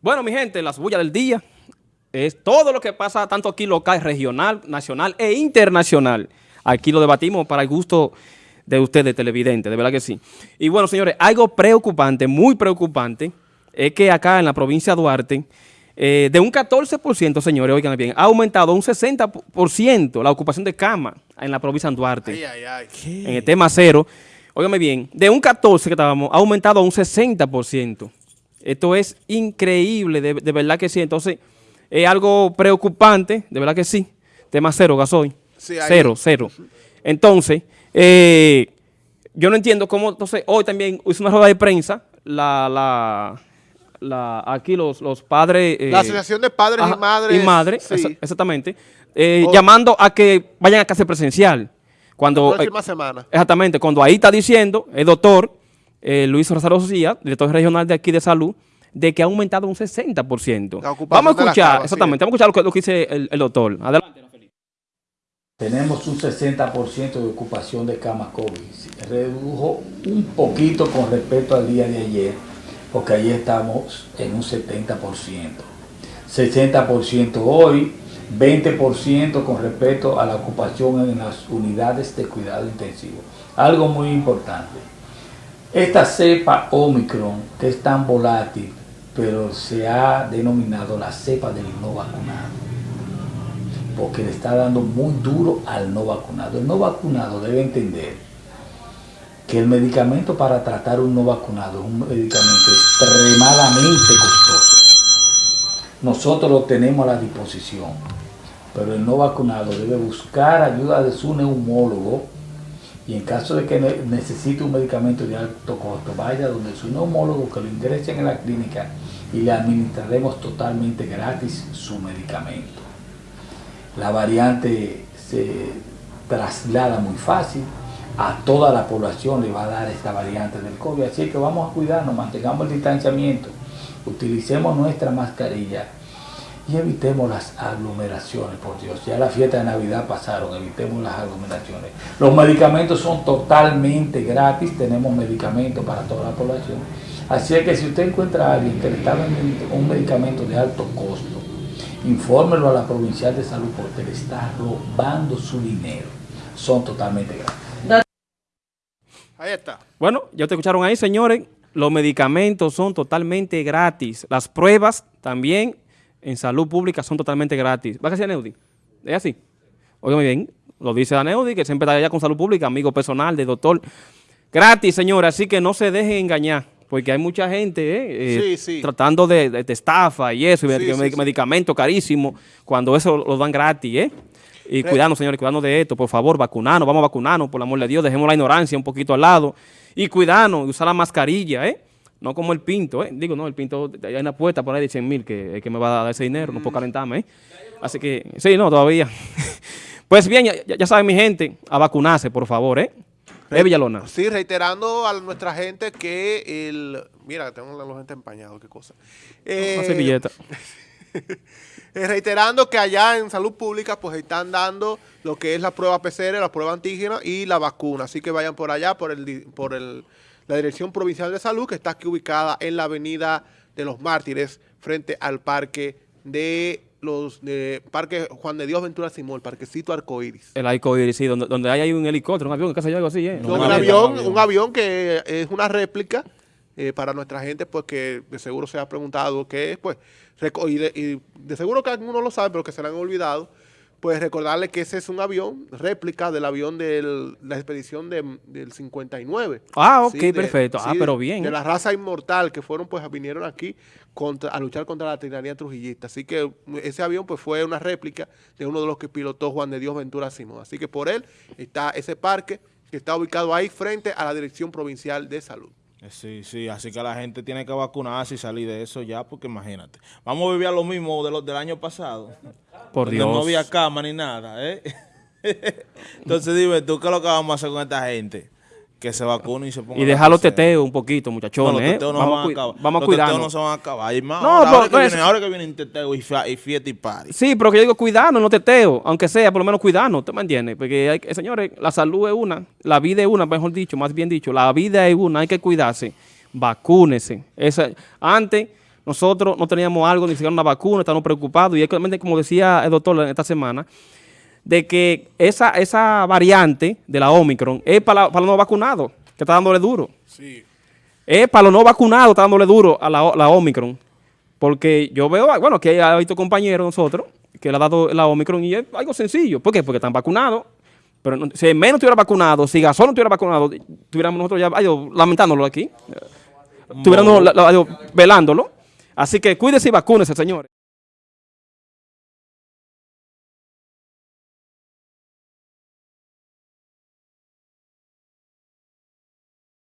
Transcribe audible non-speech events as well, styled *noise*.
Bueno, mi gente, las bullas del día es todo lo que pasa tanto aquí local, regional, nacional e internacional. Aquí lo debatimos para el gusto de ustedes, televidentes, de verdad que sí. Y bueno, señores, algo preocupante, muy preocupante, es que acá en la provincia de Duarte, eh, de un 14%, señores, oigan bien, ha aumentado un 60% la ocupación de cama en la provincia de Duarte. Ay, ay, ay. En el tema cero, óigame bien, de un 14 que estábamos, ha aumentado a un 60%. Esto es increíble, de, de verdad que sí. Entonces, es algo preocupante, de verdad que sí. Tema cero, gasoil. Sí, cero, cero. Entonces, eh, yo no entiendo cómo, entonces, hoy también hizo una rueda de prensa, la, la, la, aquí los, los padres... eh, La Asociación de Padres ajá, y Madres. Y madres, sí, exa- exactamente. eh, O- llamando a que vayan a clase presencial. Cuando, la próxima eh, semana. Exactamente, cuando ahí está diciendo el doctor eh, Luis Rosario Socía, director regional de aquí de salud, de que ha aumentado un 60%. La ocupación Vamos a escuchar, exactamente, vamos a escuchar lo que, lo que dice el, el doctor. Adelante. Tenemos un 60% de ocupación de camas COVID. Se Redujo un poquito con respecto al día de ayer, porque ayer estamos en un 70%. 60% hoy, 20% con respecto a la ocupación en las unidades de cuidado intensivo. Algo muy importante. Esta cepa Omicron, que es tan volátil, pero se ha denominado la cepa del no vacunado porque le está dando muy duro al no vacunado. El no vacunado debe entender que el medicamento para tratar un no vacunado es un medicamento extremadamente costoso. Nosotros lo tenemos a la disposición, pero el no vacunado debe buscar ayuda de su neumólogo y en caso de que ne- necesite un medicamento de alto costo, vaya donde su neumólogo que lo ingresen en la clínica y le administraremos totalmente gratis su medicamento. La variante se traslada muy fácil, a toda la población le va a dar esta variante del COVID, así que vamos a cuidarnos, mantengamos el distanciamiento, utilicemos nuestra mascarilla y evitemos las aglomeraciones, por Dios, ya la fiesta de Navidad pasaron, evitemos las aglomeraciones. Los medicamentos son totalmente gratis, tenemos medicamentos para toda la población, así es que si usted encuentra a alguien que le está vendiendo un medicamento de alto costo, infórmelo a la provincial de salud porque le está robando su dinero. Son totalmente gratis. Ahí está. Bueno, ya te escucharon ahí, señores. Los medicamentos son totalmente gratis. Las pruebas también en salud pública son totalmente gratis. ¿Va a decir Neudi? ¿Es así? Óigame bien, lo dice Aneudi, que siempre está allá con salud pública, amigo personal de doctor. Gratis, señores, así que no se dejen engañar, porque hay mucha gente eh, eh, Sí, sí. tratando de, de- de estafa y eso, y Sí, medic- sí, medic- sí. medicamentos carísimos, cuando eso lo dan gratis, ¿eh? Y Re- cuidarnos, señores, cuidarnos de esto, por favor, vacunarnos, vamos a vacunarnos, por el amor de Dios, dejemos la ignorancia un poquito al lado y cuidarnos, usar la mascarilla, ¿eh? No como el pinto, ¿eh? Digo, no, el pinto, hay una puerta por ahí de 100 mil que, que me va a dar ese dinero, no puedo calentarme, ¿eh? Así que, sí, no, todavía. *laughs* pues bien, ya, ya saben mi gente, a vacunarse, por favor, ¿eh? ¿Eh, Villalona? Sí, reiterando a nuestra gente que el... Mira, tengo los gente empañados, qué cosa. Eh, Una servilleta. *laughs* eh, reiterando que allá en salud pública pues están dando lo que es la prueba PCR, la prueba antígena y la vacuna. Así que vayan por allá, por el di- por el, la Dirección Provincial de Salud, que está aquí ubicada en la avenida de los Mártires, frente al parque de los de Parque Juan de Dios Ventura Simón, el parquecito Arcoíris. El arcoíris, sí, donde, donde hay, hay un helicóptero, un avión, algo así, ¿eh? No, Un un avión. avión, un avión que es una réplica eh, para nuestra gente, pues que de seguro se ha preguntado qué es, pues, reco- y de, y de seguro que algunos lo saben, pero que se le han olvidado, pues recordarle que ese es un avión, réplica del avión de la expedición de- del 59. Ah, ok, perfecto. Ah, sí, pero bien. De la raza inmortal que fueron, pues, vinieron aquí contra, a luchar contra la tiranía trujillista. Así que ese avión, pues, fue una réplica de uno de los que pilotó Juan de Dios Ventura Simón. Así que por él está ese parque que está ubicado ahí frente a la Dirección Provincial de Salud. Eh, Sí, sí, así que la gente tiene que vacunarse y salir de eso ya, porque imagínate. Vamos a vivir a lo mismo de los del año pasado. *laughs* Por Dios. no había cama ni nada, ¿eh? *laughs* Entonces dime tú, ¿qué es lo que vamos a hacer con esta gente? Que se vacune y se ponga Y dejar los teteos un poquito, muchachones, No, los ¿eh? teteos no vamos, se a van a cui- acabar. vamos a Los teteos no se van a acabar. Más. No, ahora, pero que no es- viene, ahora que vienen teteo y, fiesta y party. Sí, pero que yo digo cuidarnos, no teteo, aunque sea, por lo menos cuidarnos, ¿tú me entiendes? Porque, hay, señores, la salud es una, la vida es una, mejor dicho, más bien dicho, la vida es una, hay que cuidarse, vacúnese. Esa, antes, nosotros no teníamos algo, ni siquiera una vacuna, estábamos preocupados. Y es como decía el doctor esta semana, de que esa, esa variante de la Omicron es para, para los no vacunados, que está dándole duro. Sí. Es para los no vacunados, está dándole duro a la, la Omicron. Porque yo veo, bueno, que hay visto compañeros nosotros que le ha dado la Omicron y es algo sencillo. ¿Por qué? Porque están vacunados. Pero no- si menos estuviera vacunado, si Gasol no estuviera vacunado, estuviéramos nosotros ya ay, yo, lamentándolo aquí. La- yo, velándolo. Así que cuídese y vacúnese, señores.